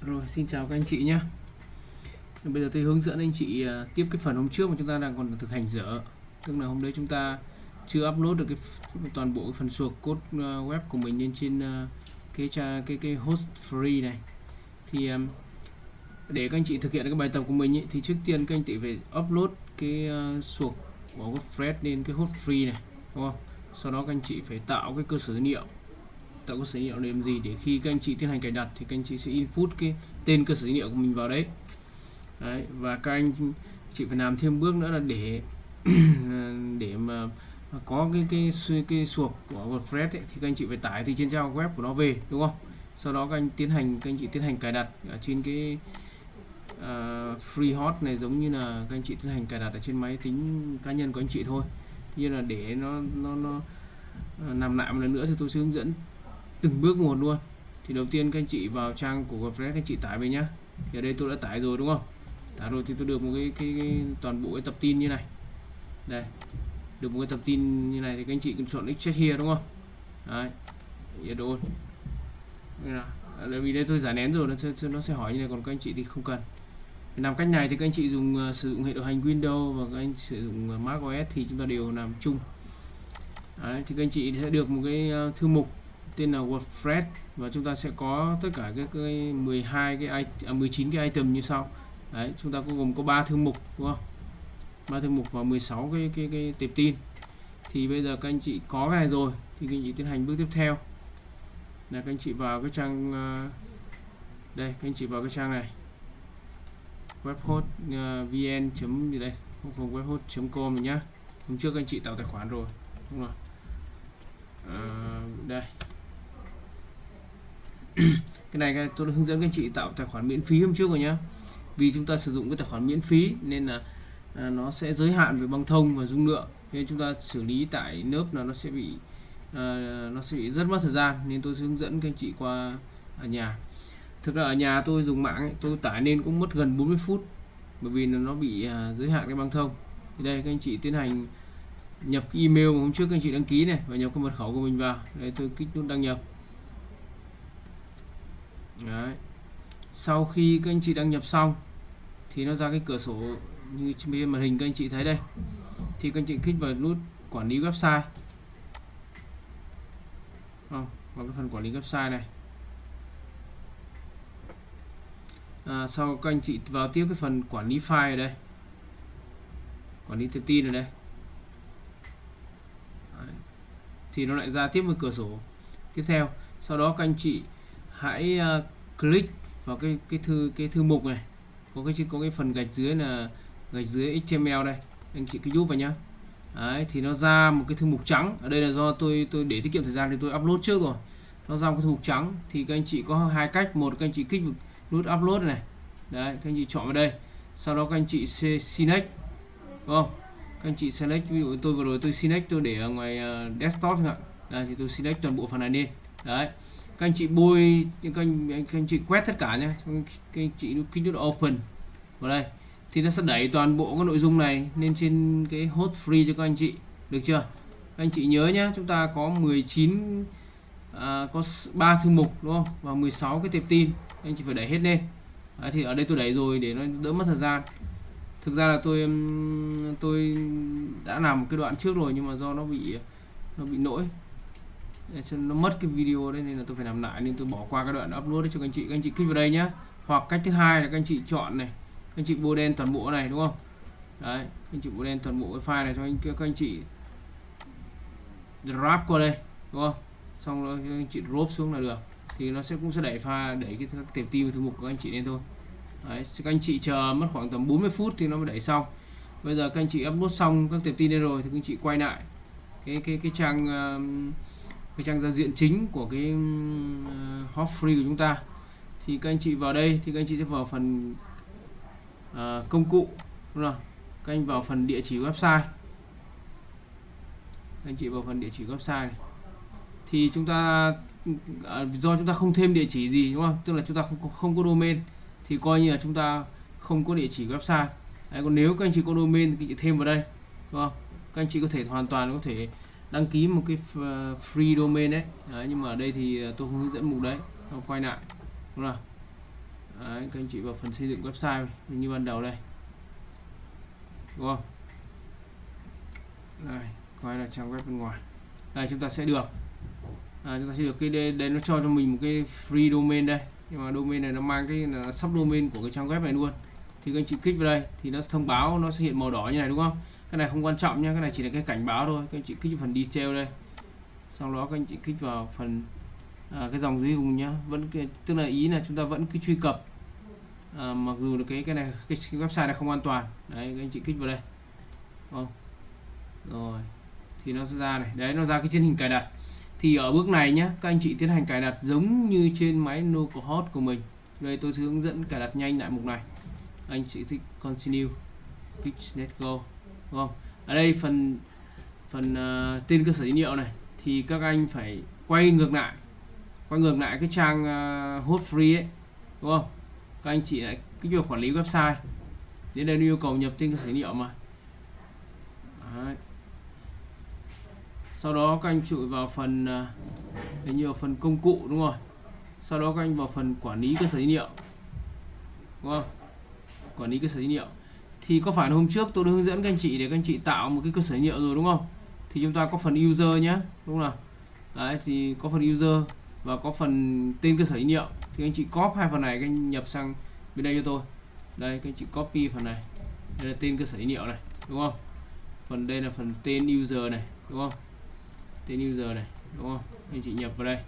Rồi xin chào các anh chị nhé. Bây giờ tôi hướng dẫn anh chị à, tiếp cái phần hôm trước mà chúng ta đang còn thực hành dở. Tức là hôm đấy chúng ta chưa upload được cái toàn bộ cái phần suộc code à, web của mình lên trên à, cái cái cái, cái host free này. Thì để các anh chị thực hiện cái bài tập của mình ý, thì trước tiên các anh chị phải upload cái suộc của WordPress lên cái host free này đúng không? Sau đó các anh chị phải tạo cái cơ sở dữ liệu tạo cơ sở dữ liệu để làm gì để khi các anh chị tiến hành cài đặt thì các anh chị sẽ input cái tên cơ sở dữ liệu của mình vào đấy, đấy và các anh chị phải làm thêm bước nữa là để để mà có cái cái cái, cái suộc của WordPress ấy, thì các anh chị phải tải từ trên trang web của nó về đúng không? Sau đó các anh tiến hành các anh chị tiến hành cài đặt ở trên cái uh, free hot này giống như là các anh chị tiến hành cài đặt ở trên máy tính cá nhân của anh chị thôi. Như là để nó nó nó à, nằm lại một lần nữa thì tôi sẽ hướng dẫn từng bước một luôn. Thì đầu tiên các anh chị vào trang của WordPress các anh chị tải về nhá. Thì ở đây tôi đã tải rồi đúng không? Tải rồi thì tôi được một cái, cái, cái toàn bộ cái tập tin như này. Đây. Được một cái tập tin như này thì các anh chị cần chọn extract here đúng không? Đấy. Nhiệt độ à, vì đây tôi giải nén rồi nó sẽ, nó sẽ hỏi như này còn các anh chị thì không cần. Làm cách này thì các anh chị dùng uh, sử dụng hệ điều hành Windows và các anh sử dụng uh, Mac OS thì chúng ta đều làm chung. Đấy, thì các anh chị sẽ được một cái uh, thư mục tên là WordPress và chúng ta sẽ có tất cả các cái 12 cái à, 19 cái item như sau. Đấy chúng ta có gồm có 3 thư mục đúng không? Ba thư mục và 16 cái cái cái tệp tin. Thì bây giờ các anh chị có cái này rồi thì các anh chị tiến hành bước tiếp theo. Là các anh chị vào cái trang à, đây các anh chị vào cái trang này. Webhost uh, vn chấm gì đây? Không webhost com nhá. Hôm trước các anh chị tạo tài khoản rồi đúng rồi à, đây. cái này tôi hướng dẫn các anh chị tạo tài khoản miễn phí hôm trước rồi nhá. Vì chúng ta sử dụng cái tài khoản miễn phí nên là à, nó sẽ giới hạn về băng thông và dung lượng. Nên chúng ta xử lý tại lớp là nó sẽ bị à, nó sẽ bị rất mất thời gian. Nên tôi sẽ hướng dẫn các anh chị qua ở nhà. Thực ra ở nhà tôi dùng mạng ấy, tôi tải nên cũng mất gần 40 phút. Bởi vì nó bị à, giới hạn cái băng thông. Thì đây các anh chị tiến hành nhập cái email mà hôm trước các anh chị đăng ký này và nhập cái mật khẩu của mình vào. Đây tôi kích nút đăng nhập. Đấy. sau khi các anh chị đăng nhập xong thì nó ra cái cửa sổ như trên màn hình các anh chị thấy đây. Thì các anh chị kích vào nút quản lý website. Không, vào cái phần quản lý website này. À, sau các anh chị vào tiếp cái phần quản lý file ở đây. Quản lý thông tin ở đây. Đấy. thì nó lại ra tiếp một cửa sổ tiếp theo. Sau đó các anh chị hãy uh, click vào cái cái thư cái thư mục này. Có cái có cái phần gạch dưới là gạch dưới HTML đây. Anh chị cứ giúp vào nhá. Đấy, thì nó ra một cái thư mục trắng. Ở đây là do tôi tôi để tiết kiệm thời gian thì tôi upload trước rồi. Nó ra một cái thư mục trắng. Thì các anh chị có hai cách. Một các anh chị kích nút upload này. Đấy các anh chị chọn vào đây. Sau đó các anh chị select. Đúng không? Các anh chị select ví dụ tôi vừa rồi tôi select tôi để ở ngoài ờ, desktop chẳng hạn. Thì tôi select toàn bộ phần này lên đấy các anh chị bôi các anh, anh, anh chị quét tất cả nhé. Các anh chị kích nút open vào đây. Thì nó sẽ đẩy toàn bộ các nội dung này lên trên cái hot free cho các anh chị. Được chưa? Các anh chị nhớ nhé chúng ta có 19 à, có 3 thư mục đúng không? Và 16 cái tệp tin. Anh chị phải đẩy hết lên. À, thì ở đây tôi đẩy rồi để nó đỡ mất thời gian. Thực ra là tôi tôi đã làm một cái đoạn trước rồi nhưng mà do nó bị nó bị lỗi cho nó mất cái video đấy nên là tôi phải làm lại nên tôi bỏ qua cái đoạn upload đấy cho các anh chị các anh chị click vào đây nhá hoặc cách thứ hai là các anh chị chọn này các anh chị bôi đen toàn bộ này đúng không đấy các anh chị bôi đen toàn bộ cái file này cho anh các anh chị drop qua đây đúng không xong rồi các anh chị drop xuống là được thì nó sẽ cũng sẽ đẩy pha đẩy cái các tệp tim thư mục của các anh chị lên thôi đấy các anh chị chờ mất khoảng tầm 40 phút thì nó mới đẩy xong bây giờ các anh chị upload xong các tệp tin lên rồi thì các anh chị quay lại cái cái cái trang cái trang giao diện chính của cái uh, hot free của chúng ta. Thì các anh chị vào đây thì các anh chị sẽ vào phần uh, công cụ đúng không? các anh vào phần địa chỉ website. Các anh chị vào phần địa chỉ website này. thì chúng ta uh, do chúng ta không thêm địa chỉ gì đúng không? Tức là chúng ta không không có domain thì coi như là chúng ta không có địa chỉ website. Đấy, còn nếu các anh chị có domain thì các anh chị thêm vào đây đúng không? Các anh chị có thể hoàn toàn có thể đăng ký một cái ờ, free domain đấy, đấy nhưng mà ở đây thì ờ, tôi không hướng dẫn mục đấy. Tôi quay lại. Đúng không Đấy, các anh chị vào phần xây dựng website như ban đầu đây. Đúng không? Đây quay là trang web bên ngoài. Đây chúng ta sẽ được. À, chúng ta sẽ được cái đây, đây nó cho cho mình một cái free domain đây. Nhưng mà domain này nó mang cái là subdomain của cái trang web này luôn. Thì các anh chị kích vào đây thì nó thông báo nó sẽ hiện màu đỏ như này đúng không? Cái này không quan trọng nhé cái này chỉ là cái cảnh báo thôi. Các anh chị kích vào phần detail đây. Sau đó các anh chị kích vào phần à, cái dòng dưới cùng nhá. Vẫn tức là ý là chúng ta vẫn cứ truy cập. À, mặc dù là cái cái này cái, cái website này không an toàn. Đấy các anh chị kích vào đây. Không? Rồi thì nó sẽ ra này. Đấy nó ra cái trên hình cài đặt. Thì ở bước này nhé các anh chị tiến hành cài đặt giống như trên máy localhost của mình. Đây tôi sẽ hướng dẫn cài đặt nhanh lại mục này. Anh chị thích continue. Kích let go đúng không? Ở đây phần phần uh, tên cơ sở dữ liệu này thì các anh phải quay ngược lại quay ngược lại cái trang uh, hot free ấy đúng không? Các anh chị lại cái việc quản lý website đến đây yêu cầu nhập tên cơ sở dữ liệu mà. Đấy. sau đó các anh chụi vào phần ờ, uh, nhiều phần công cụ đúng rồi. sau đó các anh vào phần quản lý cơ sở dữ liệu đúng không? Quản lý cơ sở dữ liệu thì có phải là hôm trước tôi đã hướng dẫn các anh chị để các anh chị tạo một cái cơ sở dữ liệu rồi đúng không? Thì chúng ta có phần user nhé đúng không đấy, thì có phần user và có phần tên cơ sở dữ liệu. Thì anh chị copy hai phần này, các anh nhập sang bên đây cho tôi. Đây, các anh chị copy phần này. Đây là tên cơ sở dữ liệu này, đúng không? Phần đây là phần tên user này, đúng không? Tên user này, đúng không? Anh chị nhập vào đây.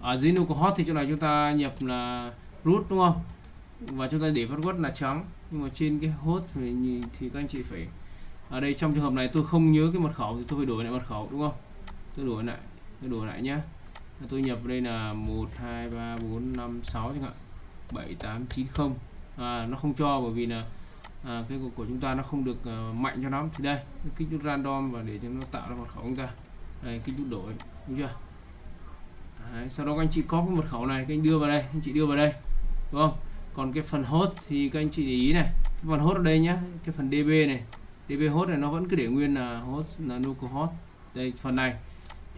Ở dưới localhost thì chỗ này chúng ta nhập là root, đúng không? Và chúng ta để password là trắng nhưng mà trên cái host thì, thì các anh chị phải ở đây trong trường hợp này tôi không nhớ cái mật khẩu thì tôi phải đổi lại mật khẩu đúng không? Tôi đổi lại tôi đổi lại nhá. Tôi nhập đây là 1 2 3 4 5 6 chẳng hạn. 7 8 9 0 à, nó không cho bởi vì là à, cái của, của chúng ta nó không được uh, mạnh cho lắm. Thì đây kích chút random và để cho nó tạo ra mật khẩu chúng ta. Đây kích chút đổi đúng chưa? Đấy, sau đó các anh chị có cái mật khẩu này các anh đưa vào đây anh chị đưa vào đây đúng không? Còn cái phần host thì các anh chị để ý này cái phần host ở đây nhá cái phần db này. Db host này nó vẫn cứ để nguyên là host là localhost đây phần này.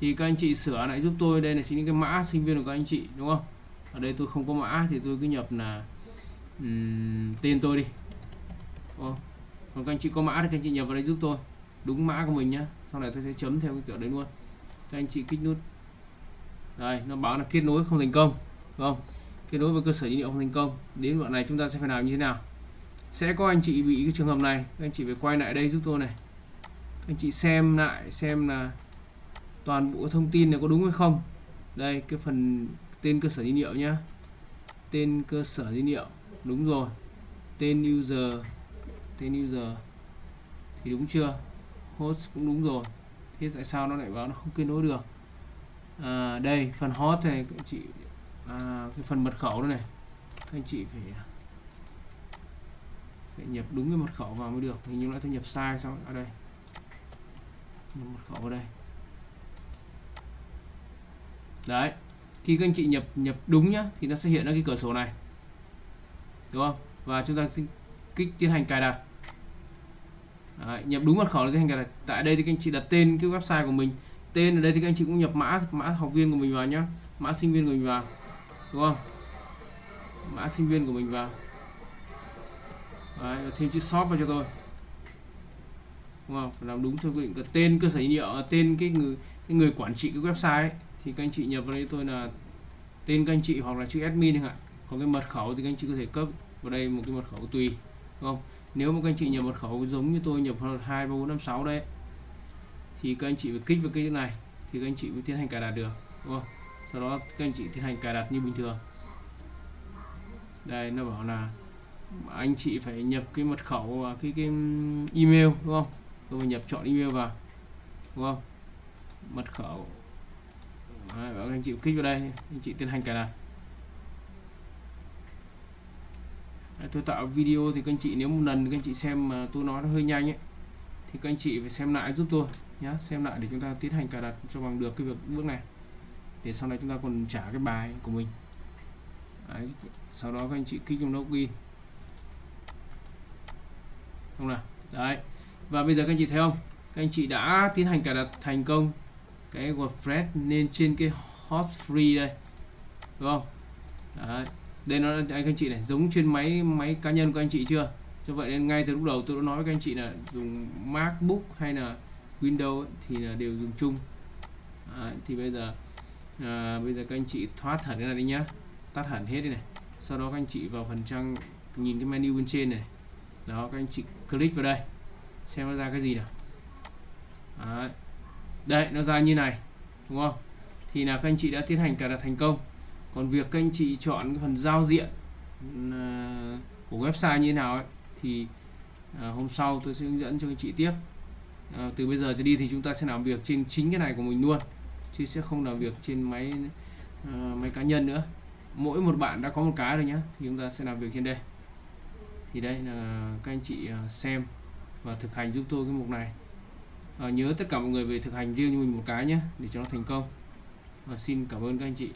Thì các anh chị sửa lại giúp tôi đây là chính cái mã sinh viên của các anh chị đúng không? Ở đây tôi không có mã thì tôi cứ nhập là um, tên tôi đi. Ồ. còn các anh chị có mã thì các anh chị nhập vào đây giúp tôi. Đúng mã của mình nhá sau này tôi sẽ chấm theo cái kiểu đấy luôn. Các anh chị kích nút. Đây nó báo là kết nối không thành công đúng không? Kết nối với cơ sở dữ liệu không thành công đến đoạn này chúng ta sẽ phải làm như thế nào? Sẽ có anh chị bị cái trường hợp này các anh chị phải quay lại đây giúp tôi này. Các anh chị xem lại xem là toàn bộ thông tin này có đúng hay không. Đây cái phần tên cơ sở dữ liệu nhá. Tên cơ sở dữ liệu đúng rồi. Tên user tên user thì đúng chưa? Host cũng đúng rồi. Thế tại sao nó lại báo nó không kết nối được? À, đây phần host này các anh chị à, cái phần mật khẩu này. Các anh chị phải phải nhập đúng cái mật khẩu vào mới được. Hình như lại tôi nhập sai sao ở à, đây. Nhập mật khẩu ở đây. Đấy. Khi các anh chị nhập nhập đúng nhá thì nó sẽ hiện ra cái cửa sổ này. Đúng không? Và chúng ta kích tiến hành cài đặt. Đấy, nhập đúng mật khẩu là tiến hành cài đặt. Tại đây thì các anh chị đặt tên cái website của mình. Tên ở đây thì các anh chị cũng nhập mã mã học viên của mình vào nhá. Mã sinh viên của mình vào đúng không? Mã sinh viên của mình vào. Đấy, thêm chữ shop vào cho tôi. Đúng không? Phải làm đúng theo quy định cái tên cơ sở dữ liệu tên cái người cái người quản trị cái website ấy, thì các anh chị nhập vào đây tôi là tên các anh chị hoặc là chữ admin chẳng hạn. Còn cái mật khẩu thì các anh chị có thể cấp vào đây một cái mật khẩu tùy đúng không? Nếu mà các anh chị nhập mật khẩu giống như tôi nhập hai ba bốn năm sáu đấy thì các anh chị phải kích vào cái này thì các anh chị mới tiến hành cài đặt được đúng không? Sau đó các anh chị tiến hành cài đặt như bình thường. Đây nó bảo là anh chị phải nhập cái mật khẩu và cái cái email đúng không? Tôi phải nhập chọn email vào đúng không? Mật khẩu. Đấy, bảo anh chị kích vào đây anh chị tiến hành cài đặt. Đấy, tôi tạo video thì các anh chị nếu một lần các anh chị xem mà tôi nói nó hơi nhanh ấy thì các anh chị phải xem lại giúp tôi nhé xem lại để chúng ta tiến hành cài đặt cho bằng được cái việc bước này để sau này chúng ta còn trả cái bài của mình. Đấy, sau đó các anh chị kích trong login. Không nào? Đấy. Và bây giờ các anh chị thấy không? Các anh chị đã tiến hành cài đặt thành công cái WordPress lên trên cái hot free đây. Đúng không? Đấy. Đây nó anh các anh chị này giống trên máy máy cá nhân của anh chị chưa? Cho vậy nên ngay từ lúc đầu tôi đã nói với các anh chị là dùng MacBook hay là Windows ấy, thì là đều dùng chung. Đấy. thì bây giờ à, bây giờ các anh chị thoát hẳn cái này đi nhá. Tắt hẳn hết đi này. Sau đó các anh chị vào phần trang nhìn cái menu bên trên này. Đó các anh chị click vào đây. Xem nó ra cái gì nào. Đấy. đây nó ra như này. Đúng không? Thì là các anh chị đã tiến hành cài đặt thành công. Còn việc các anh chị chọn cái phần giao diện ờ, của website như thế nào ấy, thì ờ, hôm sau tôi sẽ hướng dẫn cho anh chị tiếp. Từ bây giờ trở đi thì chúng ta sẽ làm việc trên chính cái này của mình luôn chứ sẽ không làm việc trên máy uh, máy cá nhân nữa. Mỗi một bạn đã có một cái rồi nhé thì chúng ta sẽ làm việc trên đây. Thì đây là các anh chị ờ, xem và thực hành giúp tôi cái mục này. À, nhớ tất cả mọi người về thực hành riêng cho mình một cái nhé để cho nó thành công. Và xin cảm ơn các anh chị.